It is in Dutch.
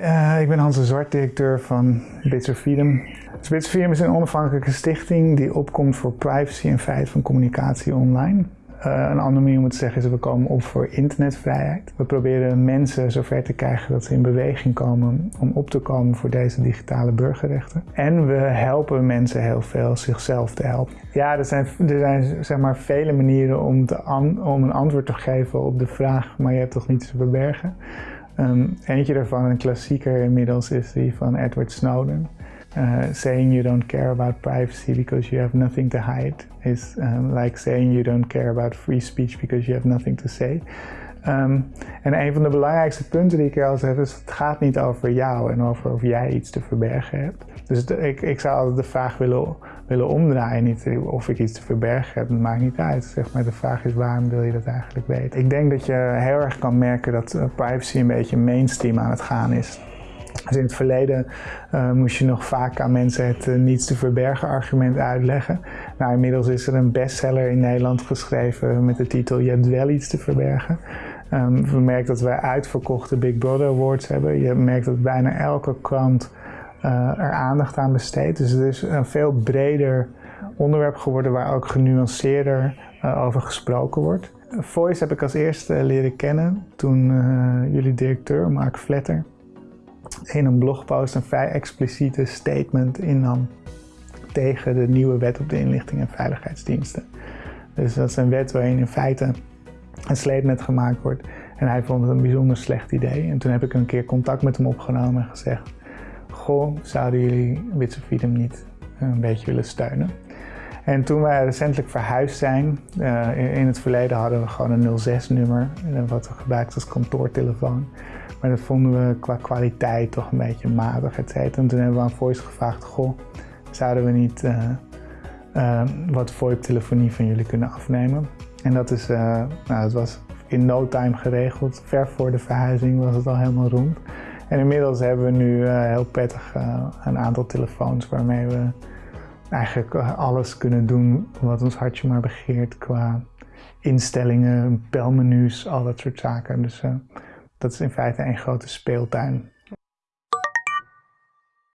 Uh, ik ben Hans de Zwart, directeur van Bits of Freedom. Dus Bits of Freedom is een onafhankelijke stichting die opkomt voor privacy en vrijheid van communicatie online. Uh, een andere manier om te zeggen is dat we komen op voor internetvrijheid. We proberen mensen zover te krijgen dat ze in beweging komen om op te komen voor deze digitale burgerrechten. En we helpen mensen heel veel zichzelf te helpen. Ja, er zijn, er zijn zeg maar vele manieren om, te om een antwoord te geven op de vraag, maar je hebt toch niets te verbergen. Um, eentje daarvan, een klassieker inmiddels, is die van Edward Snowden. Uh, saying you don't care about privacy because you have nothing to hide is um, like saying you don't care about free speech because you have nothing to say. Um, en een van de belangrijkste punten die ik er al heb is, het gaat niet over jou en over of jij iets te verbergen hebt. Dus ik, ik zou altijd de vraag willen, willen omdraaien, niet of ik iets te verbergen heb, dat maakt niet uit. Zeg maar, de vraag is waarom wil je dat eigenlijk weten? Ik denk dat je heel erg kan merken dat uh, privacy een beetje mainstream aan het gaan is. Dus in het verleden uh, moest je nog vaak aan mensen het uh, niets te verbergen argument uitleggen. Nou, inmiddels is er een bestseller in Nederland geschreven met de titel Je hebt wel iets te verbergen. Um, we merken dat wij uitverkochte Big Brother Awards hebben. Je merkt dat bijna elke krant uh, er aandacht aan besteedt. Dus het is een veel breder onderwerp geworden waar ook genuanceerder over gesproken wordt. Voice heb ik als eerste leren kennen toen jullie directeur, Mark Vletter, in een blogpost een vrij expliciete statement innam tegen de nieuwe wet op de inlichting en veiligheidsdiensten. Dus dat is een wet waarin in feite een sleepnet gemaakt wordt. En hij vond het een bijzonder slecht idee. En toen heb ik een keer contact met hem opgenomen en gezegd: Goh, zouden jullie Witsefidem niet een beetje willen steunen? En toen wij recentelijk verhuisd zijn, uh, in het verleden hadden we gewoon een 06-nummer, wat we gebruikten als kantoortelefoon. Maar dat vonden we qua kwaliteit toch een beetje matig, et cetera. En toen hebben we aan Voice gevraagd, goh, zouden we niet uh, uh, wat VoIP-telefonie van jullie kunnen afnemen? En dat is, uh, nou, was in no time geregeld. Ver voor de verhuizing was het al helemaal rond. En inmiddels hebben we nu heel prettig een aantal telefoons waarmee we eigenlijk alles kunnen doen wat ons hartje maar begeert qua instellingen, belmenu's, al dat soort zaken. Dus dat is in feite een grote speeltuin.